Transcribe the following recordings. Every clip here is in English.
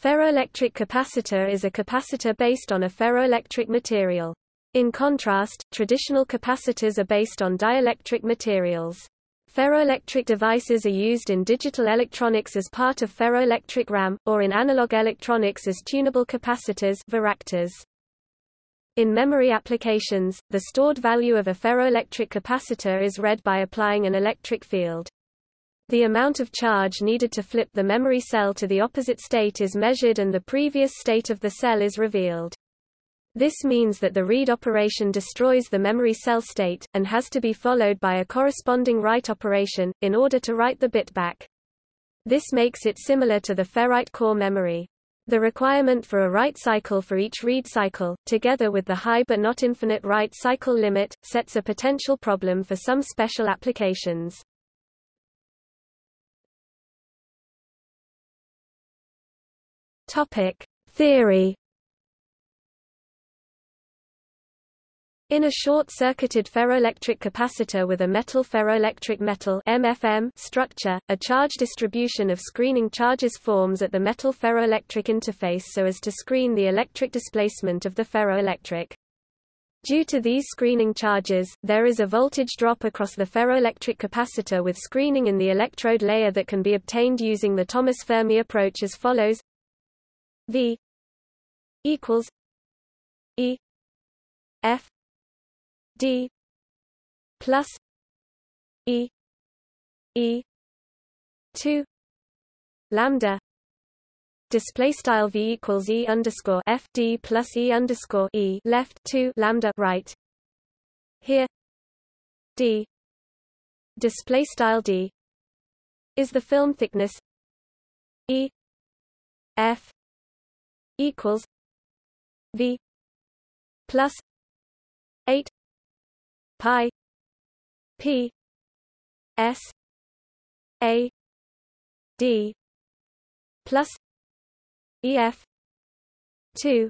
Ferroelectric capacitor is a capacitor based on a ferroelectric material. In contrast, traditional capacitors are based on dielectric materials. Ferroelectric devices are used in digital electronics as part of ferroelectric RAM, or in analog electronics as tunable capacitors varactors. In memory applications, the stored value of a ferroelectric capacitor is read by applying an electric field. The amount of charge needed to flip the memory cell to the opposite state is measured and the previous state of the cell is revealed. This means that the read operation destroys the memory cell state, and has to be followed by a corresponding write operation, in order to write the bit back. This makes it similar to the ferrite core memory. The requirement for a write cycle for each read cycle, together with the high but not infinite write cycle limit, sets a potential problem for some special applications. Topic: Theory. In a short-circuited ferroelectric capacitor with a metal ferroelectric metal MFM structure, a charge distribution of screening charges forms at the metal ferroelectric interface so as to screen the electric displacement of the ferroelectric. Due to these screening charges, there is a voltage drop across the ferroelectric capacitor with screening in the electrode layer that can be obtained using the Thomas Fermi approach as follows V equals E F D plus E E two lambda. Display style v equals e underscore f d plus e underscore e left two lambda right. Here d. Display style d is the film thickness e f equals V plus eight pi P S A D plus EF two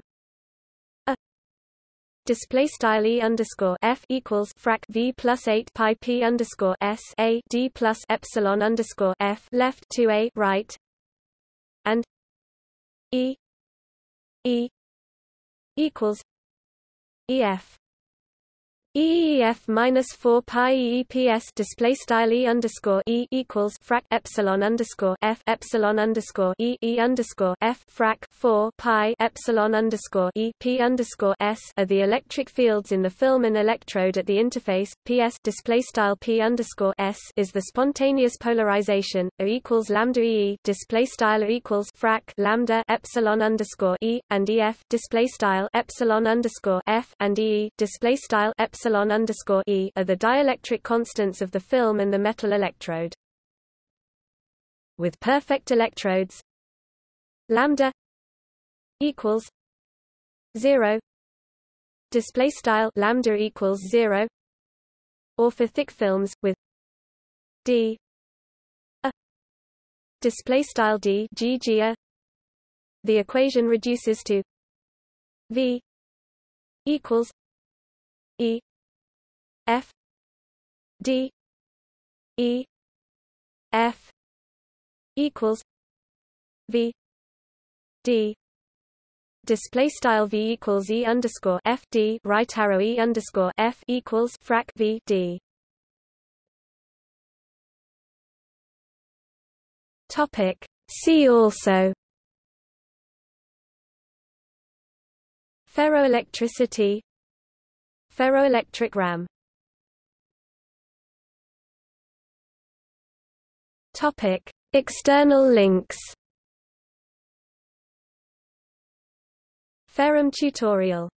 display style e underscore f equals frac v plus eight pi p underscore s a d plus epsilon underscore f left two a right. And e E equals EF EEF minus four pi EEPS display style E underscore E equals frac epsilon underscore F epsilon underscore E E underscore F frac four pi epsilon underscore E P underscore S are the electric fields in the film and electrode at the interface. PS display style P underscore S is the spontaneous polarization. A equals lambda E display style equals frac lambda epsilon underscore E and EF display style epsilon underscore F and E display style epsilon epsilon underscore e are the dielectric constants of the film and the metal electrode. With perfect electrodes, lambda equals zero. Display style lambda equals zero. Or for thick films with d a display style d the equation reduces to v equals e F D E F equals V D. Display style V equals E underscore F D. Right arrow E underscore F equals frac V D. Topic See also. Ferroelectricity. Ferroelectric RAM Topic: External links. FeRAM tutorial